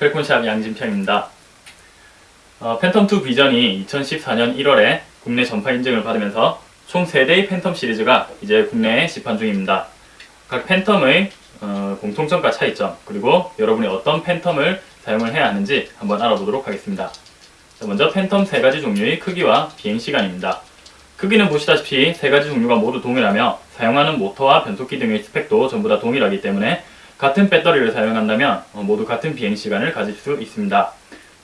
펠콘샵 양진평입니다. 어, 팬텀2 비전이 2014년 1월에 국내 전파 인증을 받으면서 총 3대의 팬텀 시리즈가 이제 국내에 시판 중입니다. 각 팬텀의 어, 공통점과 차이점 그리고 여러분이 어떤 팬텀을 사용을 해야 하는지 한번 알아보도록 하겠습니다. 자, 먼저 팬텀 세 가지 종류의 크기와 비행시간입니다. 크기는 보시다시피 세 가지 종류가 모두 동일하며 사용하는 모터와 변속기 등의 스펙도 전부 다 동일하기 때문에 같은 배터리를 사용한다면 어, 모두 같은 비행시간을 가질 수 있습니다.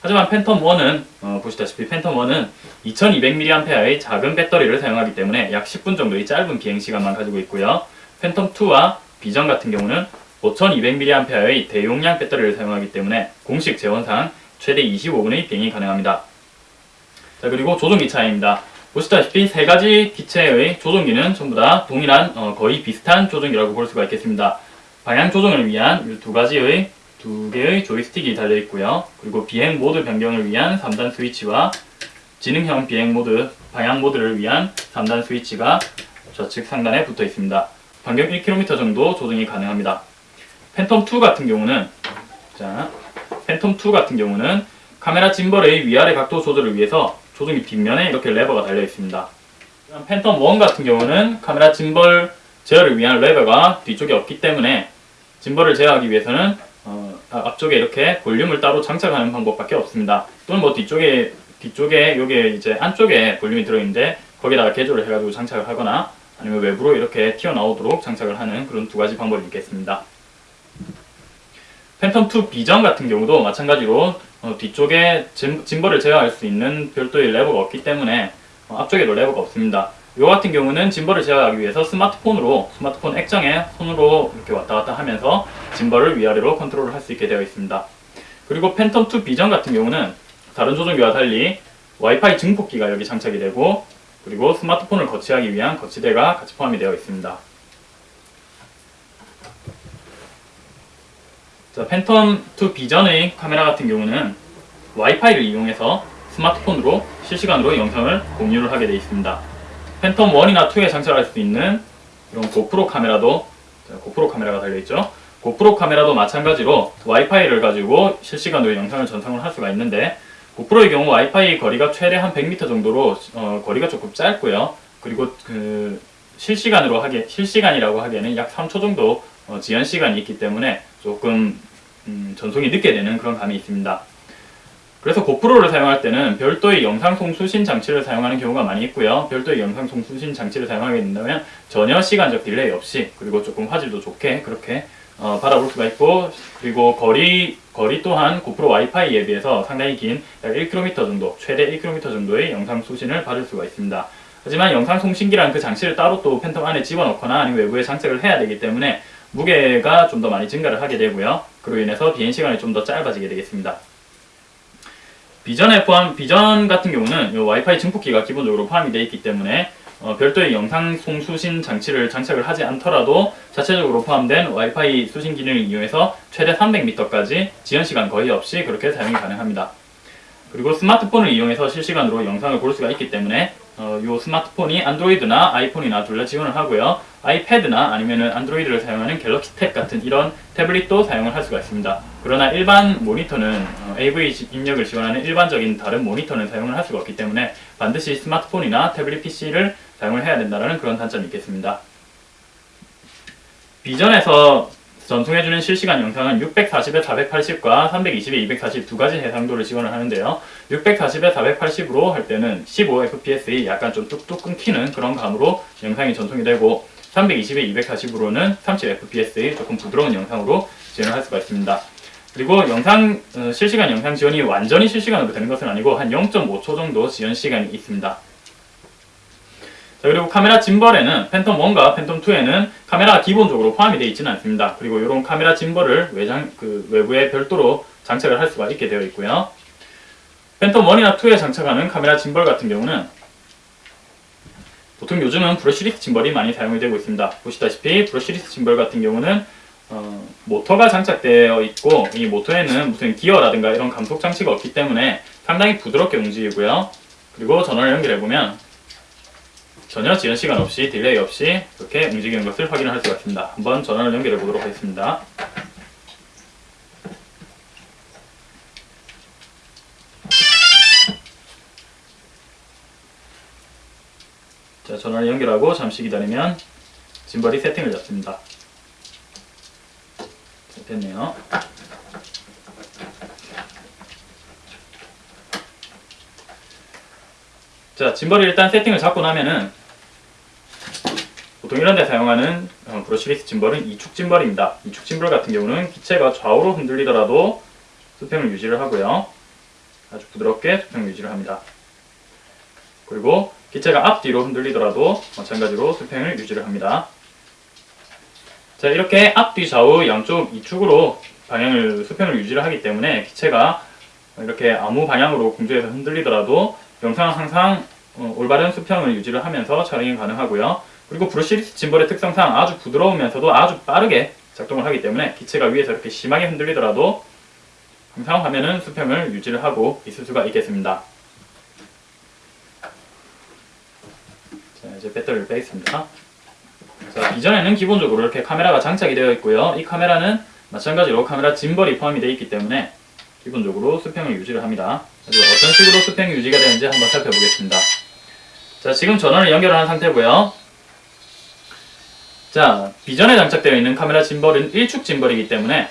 하지만 팬텀 1은 어, 보시다시피 팬텀 1은 2200mAh의 작은 배터리를 사용하기 때문에 약 10분 정도의 짧은 비행시간만 가지고 있고요. 팬텀 2와 비전 같은 경우는 5200mAh의 대용량 배터리를 사용하기 때문에 공식 재원상 최대 25분의 비행이 가능합니다. 자 그리고 조종기 차이입니다. 보시다시피 세 가지 기체의 조종기는 전부 다 동일한 어, 거의 비슷한 조종기라고 볼 수가 있겠습니다. 방향 조정을 위한 두 가지의 두 개의 조이스틱이 달려 있고요. 그리고 비행 모드 변경을 위한 3단 스위치와 지능형 비행 모드, 방향 모드를 위한 3단 스위치가 좌측 상단에 붙어 있습니다. 반경 1km 정도 조정이 가능합니다. 팬텀2 같은 경우는 자, 팬텀2 같은 경우는 카메라 gimbal의 위아래 각도 조절을 위해서 조종기 뒷면에 이렇게 레버가 달려 있습니다. 팬텀1 같은 경우는 카메라 짐벌 제어를 위한 레버가 뒤쪽에 없기 때문에 gimbal을 제어하기 위해서는 어, 아, 앞쪽에 이렇게 볼륨을 따로 장착하는 방법밖에 없습니다. 또는 뭐 뒤쪽에 뒤쪽에 요게 이제 안쪽에 볼륨이 들어있는데 거기다가 개조를 해가지고 장착을 하거나 아니면 외부로 이렇게 튀어나오도록 장착을 하는 그런 두 가지 방법이 있겠습니다. 팬텀2 비전 같은 경우도 마찬가지로 어, 뒤쪽에 gim, gimbal을 제어할 수 있는 별도의 레버가 없기 때문에 어, 앞쪽에도 레버가 없습니다. 이 같은 경우는 gimbal을 제어하기 위해서 스마트폰으로 스마트폰 액정에 손으로 이렇게 왔다 갔다 하면서 gimbal을 위아래로 컨트롤을 할 수 있게 되어 있습니다. 그리고 팬텀2 비전 같은 경우는 다른 조종기와 달리 와이파이 증폭기가 여기 장착이 되고 그리고 스마트폰을 거치하기 위한 거치대가 같이 포함이 되어 있습니다. 자, 팬텀2 비전의 카메라 같은 경우는 와이파이를 이용해서 스마트폰으로 실시간으로 영상을 공유를 하게 되어 있습니다. 팬텀 1이나 2에 장착할 수 있는 이런 고프로 카메라도 고프로 카메라가 달려있죠? 고프로 카메라도 마찬가지로 와이파이를 가지고 실시간으로 영상을 전송을 할 수가 있는데 고프로의 경우 와이파이 거리가 최대 한 100m 정도로 어, 거리가 조금 짧고요. 그리고 그 실시간으로 하기 실시간이라고 하기에는 약 3초 정도 어, 지연 시간이 있기 때문에 조금 음, 전송이 늦게 되는 그런 감이 있습니다 그래서 고프로를 사용할 때는 별도의 영상 송 수신 장치를 사용하는 경우가 많이 있고요. 별도의 영상 송 수신 장치를 사용하게 된다면 전혀 시간적 delay 없이 그리고 조금 화질도 좋게 그렇게 어, 받아볼 수가 있고 그리고 거리 거리 또한 고프로 와이파이에 비해서 상당히 긴 약 1km 정도 최대 1km 정도의 영상 수신을 받을 수가 있습니다. 하지만 영상 송신기라는 그 장치를 따로 또 팬텀 안에 집어넣거나 아니면 외부에 장착을 해야 되기 때문에 무게가 좀 더 많이 증가를 하게 되고요. 그로 인해서 비행 시간이 좀 더 짧아지게 되겠습니다. 비전에 포함, 비전 같은 경우는 이 와이파이 증폭기가 기본적으로 포함이 되어 있기 때문에 어, 별도의 영상 송수신 장치를 장착을 하지 않더라도 자체적으로 포함된 와이파이 수신 기능을 이용해서 최대 300m까지 지연시간 거의 없이 그렇게 사용이 가능합니다. 그리고 스마트폰을 이용해서 실시간으로 영상을 볼 수가 있기 때문에 어, 이 스마트폰이 안드로이드나 아이폰이나 둘 다 지원을 하고요. 아이패드나 아니면 안드로이드를 사용하는 갤럭시 탭 같은 이런 태블릿도 사용을 할 수가 있습니다. 그러나 일반 모니터는 어, AV 입력을 지원하는 일반적인 다른 모니터는 사용을 할 수가 없기 때문에 반드시 스마트폰이나 태블릿 PC를 사용을 해야 된다는 그런 단점이 있겠습니다. 비전에서 전송해주는 실시간 영상은 640에 480과 320에 240 두 가지 해상도를 지원을 하는데요. 640에 480으로 할 때는 15fps의 약간 좀 뚝뚝 끊기는 그런 감으로 영상이 전송이 되고 320에 240으로는 30fps의 조금 부드러운 영상으로 지원을 할 수가 있습니다. 그리고 영상 어, 실시간 영상 지원이 완전히 실시간으로 되는 것은 아니고 한 0.5초 정도 지연 시간이 있습니다. 자, 그리고 카메라 gimbal에는 팬텀 1과 팬텀 2에는 카메라가 기본적으로 포함이 되어 있지는 않습니다. 그리고 이런 카메라 gimbal을 외장, 그 외부에 별도로 장착을 할 수가 있게 되어 있고요. 팬텀 1이나 2에 장착하는 카메라 짐벌 같은 경우는 보통 요즘은 brushless gimbal이 많이 사용이 되고 있습니다. 보시다시피 brushless gimbal 같은 경우는 어, 뭐, 모터가 장착되어 있고 이 모터에는 무슨 기어라든가 이런 감속 장치가 없기 때문에 상당히 부드럽게 움직이고요. 그리고 전원을 연결해보면 전혀 지연 시간 없이 delay 없이 이렇게 움직이는 것을 확인할 수가 있습니다. 한번 전원을 연결해 보도록 하겠습니다. 자, 전원을 연결하고 잠시 기다리면 짐벌이 세팅을 잡습니다. 자, 됐네요. 자, 짐벌이 일단 세팅을 잡고 나면은 보통 이런 데 사용하는 어, 브러쉬리스 짐벌은 이축 짐벌입니다. 이축 짐벌 같은 경우는 기체가 좌우로 흔들리더라도 수평을 유지를 하고요. 아주 부드럽게 수평을 유지를 합니다. 그리고 기체가 앞뒤로 흔들리더라도 마찬가지로 수평을 유지를 합니다. 자 이렇게 앞뒤 좌우 양쪽 이축으로 방향을 수평을 유지를 하기 때문에 기체가 이렇게 아무 방향으로 공중에서 흔들리더라도 영상은 항상 어, 올바른 수평을 유지를 하면서 촬영이 가능하고요. 그리고 브러쉬리스 짐벌의 특성상 아주 부드러우면서도 아주 빠르게 작동을 하기 때문에 기체가 위에서 이렇게 심하게 흔들리더라도 항상 화면은 수평을 유지를 하고 있을 수가 있겠습니다. 자, 이제 배터리를 빼겠습니다. 자, 이전에는 기본적으로 이렇게 카메라가 장착이 되어 있고요. 이 카메라는 마찬가지로 카메라 짐벌이 포함이 되어 있기 때문에 기본적으로 수평을 유지를 합니다. 그래서 어떤 식으로 수평이 유지가 되는지 한번 살펴보겠습니다. 자, 지금 전원을 연결한 상태고요. 자, 비전에 장착되어 있는 카메라 짐벌은 일축 짐벌이기 때문에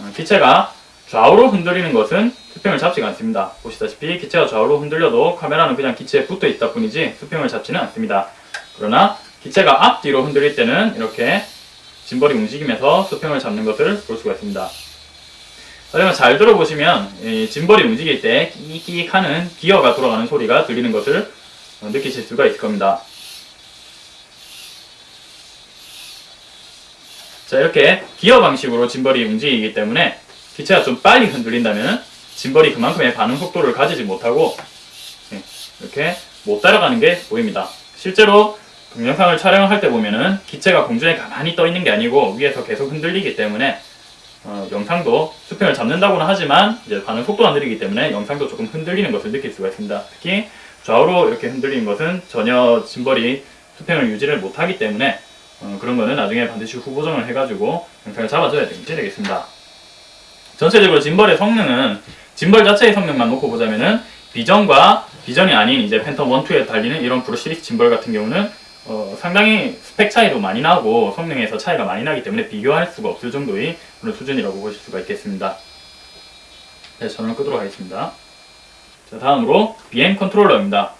어, 기체가 좌우로 흔들리는 것은 수평을 잡지가 않습니다. 보시다시피 기체가 좌우로 흔들려도 카메라는 그냥 기체에 붙어 있다 뿐이지 수평을 잡지는 않습니다. 그러나 기체가 앞뒤로 흔들릴 때는 이렇게 짐벌이 움직이면서 수평을 잡는 것을 볼 수가 있습니다. 그러면 잘 들어보시면 이 짐벌이 움직일 때 끼익 하는 기어가 돌아가는 소리가 들리는 것을 어, 느끼실 수가 있을 겁니다. 자 이렇게 기어 방식으로 짐벌이 움직이기 때문에 기체가 좀 빨리 흔들린다면 짐벌이 그만큼의 반응 속도를 가지지 못하고 예, 이렇게 못 따라가는 게 보입니다. 실제로 동영상을 촬영할 때 보면은 기체가 공중에 가만히 떠 있는 게 아니고 위에서 계속 흔들리기 때문에 어, 영상도 수평을 잡는다고는 하지만 이제 반응 속도가 느리기 때문에 영상도 조금 흔들리는 것을 느낄 수가 있습니다. 특히 좌우로 이렇게 흔들리는 것은 전혀 짐벌이 수평을 유지를 못하기 때문에 어, 그런 거는 나중에 반드시 후보정을 해가지고 영상을 잡아줘야 되겠습니다. 전체적으로 짐벌의 성능은 짐벌 자체의 성능만 놓고 보자면은 비전과 비전이 아닌 이제 팬텀 1, 2에 달리는 이런 브러쉬리스 짐벌 같은 경우는 어, 상당히 스펙 차이도 많이 나고 성능에서 차이가 많이 나기 때문에 비교할 수가 없을 정도의 그런 수준이라고 보실 수가 있겠습니다. 네, 전원을 끄도록 하겠습니다. 자, 다음으로 BM 컨트롤러입니다.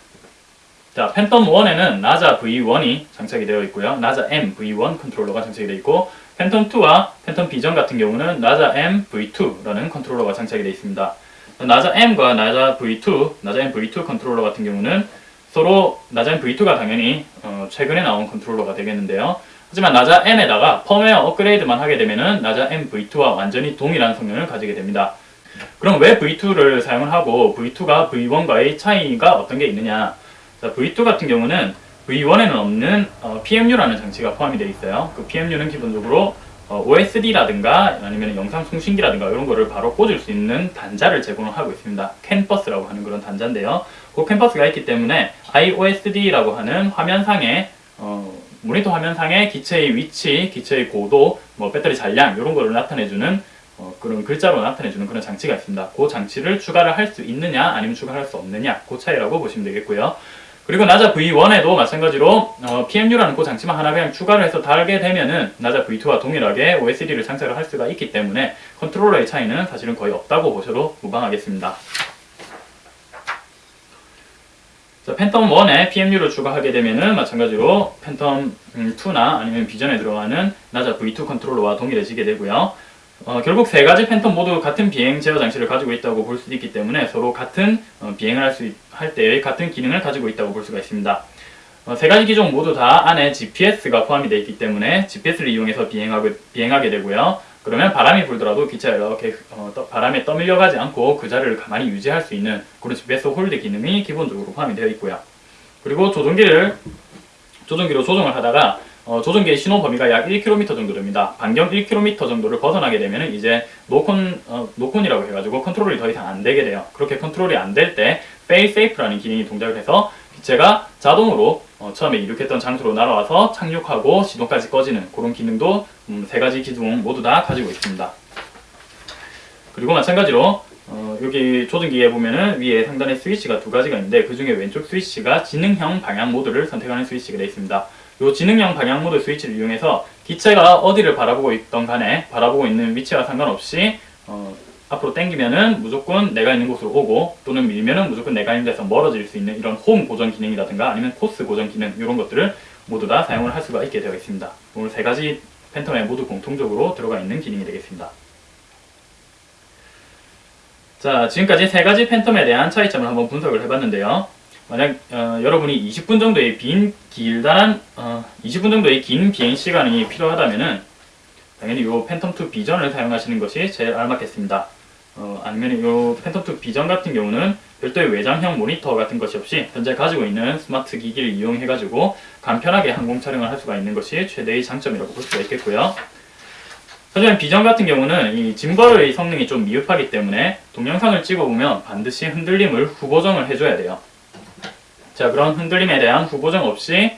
자, 팬텀 1에는 나자 V1이 장착이 되어 있고요. 나자 M V1 컨트롤러가 장착이 되어 있고 팬텀 2와 팬텀 비전 같은 경우는 나자 M V2라는 컨트롤러가 장착이 되어 있습니다. 나자 M과 나자 V2, 나자 M V2 컨트롤러 같은 경우는 서로 나자 M V2가 당연히 어, 최근에 나온 컨트롤러가 되겠는데요. 하지만 나자 M에다가 펌웨어 업그레이드만 하게 되면 은 나자 M V2와 완전히 동일한 성능을 가지게 됩니다. 그럼 왜 V2를 사용을 하고 V2가 V1과의 차이가 어떤 게 있느냐? 자, V2 같은 경우는 V1에는 없는 어, PMU라는 장치가 포함이 되어 있어요. 그 PMU는 기본적으로 어, OSD라든가 아니면 영상 송신기라든가 이런 거를 바로 꽂을 수 있는 단자를 제공을 하고 있습니다. 캔버스라고 하는 그런 단자인데요. 그 캔버스가 있기 때문에 IOSD라고 하는 화면상에 어, 모니터 화면상에 기체의 위치, 기체의 고도, 뭐 배터리 잔량 이런 거를 나타내주는 어, 그런 글자로 나타내주는 그런 장치가 있습니다. 그 장치를 추가를 할 수 있느냐 아니면 추가할 수 없느냐 그 차이라고 보시면 되겠고요. 그리고 나자 V1에도 마찬가지로 어, PMU라는 그 장치만 하나 그냥 추가를 해서 달게 되면은 나자 V2와 동일하게 OSD를 장착을 할 수가 있기 때문에 컨트롤러의 차이는 사실은 거의 없다고 보셔도 무방하겠습니다. 자, 팬텀 1에 PMU를 추가하게 되면은 마찬가지로 팬텀 2나 아니면 비전에 들어가는 나자 V2 컨트롤러와 동일해지게 되고요. 어, 결국 세 가지 팬텀 모두 같은 비행 제어 장치를 가지고 있다고 볼 수 있기 때문에 서로 같은 어, 비행을 할 수 할 때의 같은 기능을 가지고 있다고 볼 수가 있습니다. 어, 세 가지 기종 모두 다 안에 GPS가 포함이 되어 있기 때문에 GPS를 이용해서 비행하게, 비행하게 되고요. 그러면 바람이 불더라도 기체가 이렇게 어, 떠, 바람에 떠밀려 가지 않고 그 자리를 가만히 유지할 수 있는 그런 GPS hold 기능이 기본적으로 포함이 되어 있고요. 그리고 조종기를 조종기로 조종을 하다가 어, 조종기의 신호 범위가 약 1km 정도 됩니다. 반경 1km 정도를 벗어나게 되면 이제 노콘, 어, 노콘이라고 해가지고 컨트롤이 더 이상 안 되게 돼요. 그렇게 컨트롤이 안 될때 fail safe라는 기능이 동작을 해서 기체가 자동으로 어, 처음에 이륙했던 장소로 날아와서 착륙하고 시동까지 꺼지는 그런 기능도 음, 세 가지 기종 모두 다 가지고 있습니다. 그리고 마찬가지로 어, 여기 조종기에 보면은 위에 상단에 스위치가 두 가지가 있는데 그 중에 왼쪽 스위치가 지능형 방향 모드를 선택하는 스위치가 되어 있습니다. 이 지능형 방향 모드 스위치를 이용해서 기체가 어디를 바라보고 있던 간에 바라보고 있는 위치와 상관없이 어, 앞으로 당기면은 무조건 내가 있는 곳으로 오고 또는 밀면은 무조건 내가 있는 데서 멀어질 수 있는 이런 홈 고정 기능이라든가 아니면 코스 고정 기능 이런 것들을 모두 다 사용을 할 수가 있게 되어 있습니다. 오늘 세 가지 팬텀에 모두 공통적으로 들어가 있는 기능이 되겠습니다. 자, 지금까지 세 가지 팬텀에 대한 차이점을 한번 분석을 해봤는데요. 만약 어, 여러분이 20분 정도의 빈 길다란 어, 20분 정도의 긴 비행 시간이 필요하다면은 당연히 이 팬텀2 비전을 사용하시는 것이 제일 알맞겠습니다. 어, 아니면 이 팬텀2 비전 같은 경우는 별도의 외장형 모니터 같은 것이 없이 현재 가지고 있는 스마트 기기를 이용해 가지고 간편하게 항공 촬영을 할 수가 있는 것이 최대의 장점이라고 볼 수가 있겠고요. 하지만 비전 같은 경우는 이 짐벌의 성능이 좀 미흡하기 때문에 동영상을 찍어보면 반드시 흔들림을 후보정을 해줘야 돼요. 자 그런 흔들림에 대한 후보정 없이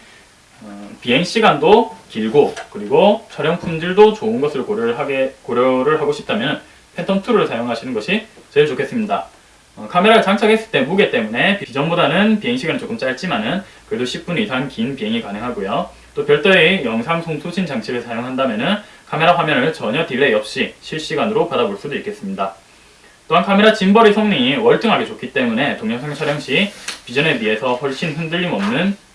어, 비행 시간도 길고 그리고 촬영 품질도 좋은 것을 고려를 하게 고려를 하고 싶다면 팬텀 2를 사용하시는 것이 제일 좋겠습니다. 어, 카메라를 장착했을 때 무게 때문에 비전보다는 비행 시간이 조금 짧지만은 그래도 10분 이상 긴 비행이 가능하고요. 또 별도의 영상 송수신 장치를 사용한다면은 카메라 화면을 전혀 delay 없이 실시간으로 받아볼 수도 있겠습니다. 또한 카메라 gimbal의 성능이 월등하게 좋기 때문에 동영상 촬영 시 비전에 비해서 훨씬 흔들림 없는 어,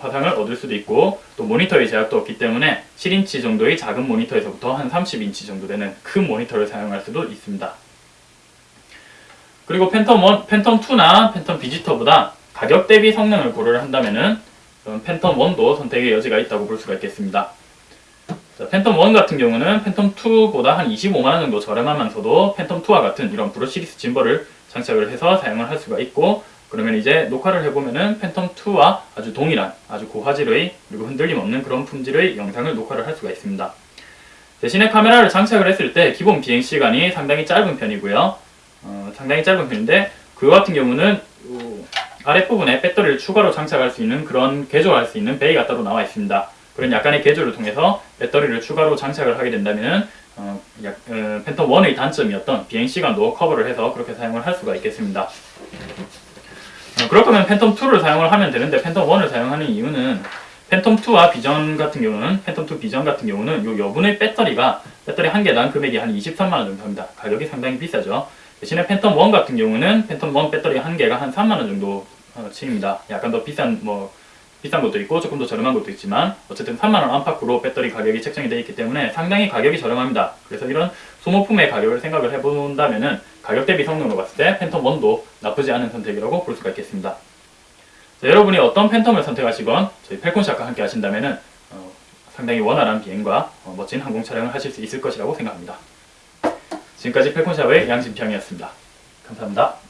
화상을 얻을 수도 있고 또 모니터의 제약도 없기 때문에 7인치 정도의 작은 모니터에서부터 한 30인치 정도 되는 큰 모니터를 사용할 수도 있습니다. 그리고 팬텀 1, 팬텀 2나 팬텀 비전보다 가격 대비 성능을 고려를 한다면 은 팬텀 1도 선택의 여지가 있다고 볼 수가 있겠습니다. 자, 팬텀 1 같은 경우는 팬텀 2보다 한 25만원 정도 저렴하면서도 팬텀 2와 같은 이런 brushless gimbal을 장착을 해서 사용을 할 수가 있고 그러면 이제 녹화를 해보면은 팬텀 2와 아주 동일한 아주 고화질의 그리고 흔들림 없는 그런 품질의 영상을 녹화를 할 수가 있습니다. 대신에 카메라를 장착을 했을 때 기본 비행 시간이 상당히 짧은 편이고요. 어, 상당히 짧은 편인데 그거 같은 경우는 요 아랫부분에 배터리를 추가로 장착할 수 있는 그런 개조할 수 있는 bay가 따로 나와 있습니다. 그런 약간의 개조를 통해서 배터리를 추가로 장착을 하게 된다면 어, 약, 어, 팬텀 1의 단점이었던 비행 시간도 커버를 해서 그렇게 사용을 할 수가 있겠습니다. 어, 그렇다면 팬텀 2를 사용을 하면 되는데 팬텀 1을 사용하는 이유는 팬텀 2와 비전 같은 경우는 팬텀 2 비전 같은 경우는 요 여분의 배터리가 배터리 한 개당 금액이 한 23만 원 정도 합니다. 가격이 상당히 비싸죠. 대신에 팬텀 1 같은 경우는 팬텀 1 배터리 한 개가 한 3만 원 정도 어, 치입니다. 약간 더 비싼 뭐 비싼 것도 있고 조금 더 저렴한 것도 있지만 어쨌든 3만원 안팎으로 배터리 가격이 책정이 되어 있기 때문에 상당히 가격이 저렴합니다. 그래서 이런 소모품의 가격을 생각을 해본다면은 가격 대비 성능으로 봤을 때 팬텀 1도 나쁘지 않은 선택이라고 볼 수가 있겠습니다. 자, 여러분이 어떤 팬텀을 선택하시건 저희 펠콘샷과 함께 하신다면은 어, 상당히 원활한 비행과 어, 멋진 항공 촬영을 하실 수 있을 것이라고 생각합니다. 지금까지 펠콘샵의 양진평이었습니다. 감사합니다.